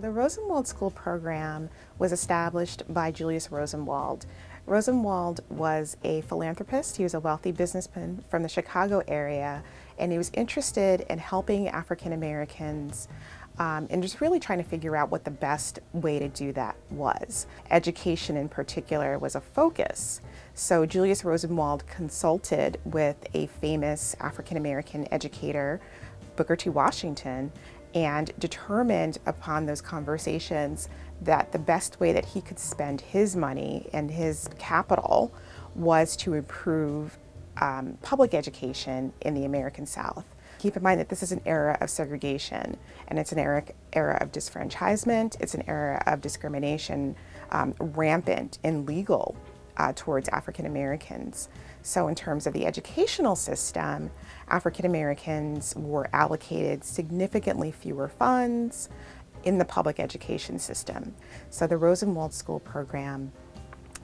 The Rosenwald School program was established by Julius Rosenwald. Rosenwald was a philanthropist. He was a wealthy businessman from the Chicago area, and he was interested in helping African Americans um, and just really trying to figure out what the best way to do that was. Education in particular was a focus. So Julius Rosenwald consulted with a famous African American educator, Booker T. Washington, and determined upon those conversations that the best way that he could spend his money and his capital was to improve um, public education in the American South. Keep in mind that this is an era of segregation and it's an era, era of disfranchisement, it's an era of discrimination um, rampant and legal uh, towards African Americans. So in terms of the educational system, African Americans were allocated significantly fewer funds in the public education system. So the Rosenwald School program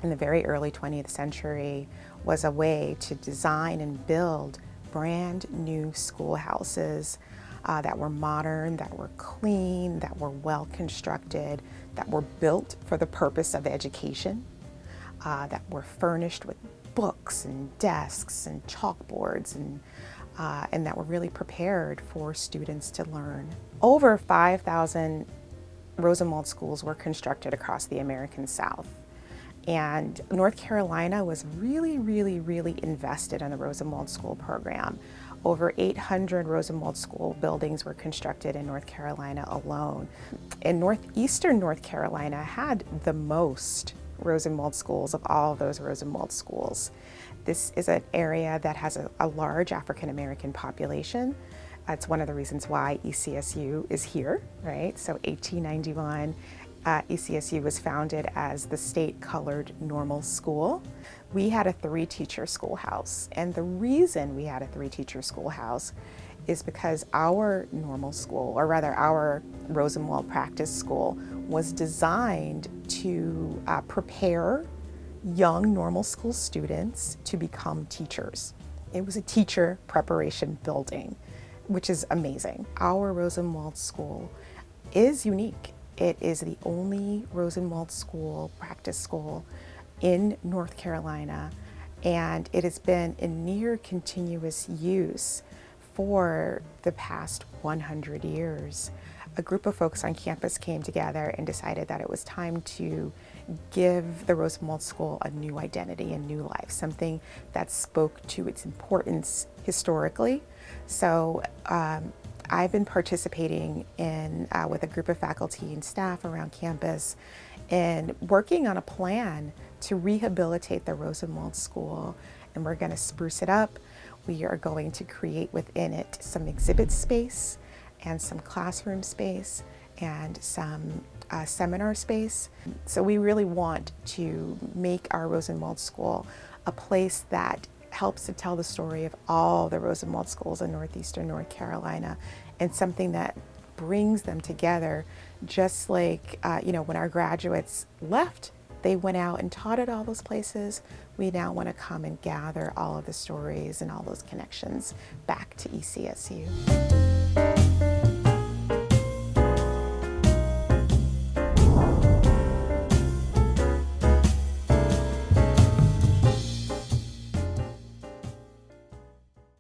in the very early 20th century was a way to design and build brand new schoolhouses uh, that were modern, that were clean, that were well constructed, that were built for the purpose of education, uh, that were furnished with books and desks and chalkboards and, uh, and that were really prepared for students to learn. Over 5,000 Rosenwald schools were constructed across the American South. And North Carolina was really, really, really invested in the Rosenwald School program. Over 800 Rosenwald School buildings were constructed in North Carolina alone. And northeastern North Carolina had the most Rosenwald schools of all of those Rosenwald schools. This is an area that has a, a large African American population. That's one of the reasons why ECSU is here, right? So 1891, uh, ECSU was founded as the state colored normal school. We had a three teacher schoolhouse. And the reason we had a three teacher schoolhouse is because our normal school, or rather our Rosenwald practice school, was designed to uh, prepare young normal school students to become teachers. It was a teacher preparation building, which is amazing. Our Rosenwald school is unique. It is the only Rosenwald school, practice school in North Carolina, and it has been in near continuous use for the past 100 years. A group of folks on campus came together and decided that it was time to give the Rosenwald School a new identity, a new life, something that spoke to its importance historically. So um, I've been participating in uh, with a group of faculty and staff around campus and working on a plan to rehabilitate the Rosenwald School and we're going to spruce it up. We are going to create within it some exhibit space and some classroom space and some uh, seminar space. So we really want to make our Rosenwald School a place that helps to tell the story of all the Rosenwald schools in Northeastern North Carolina and something that brings them together just like, uh, you know, when our graduates left they went out and taught at all those places. We now want to come and gather all of the stories and all those connections back to ECSU.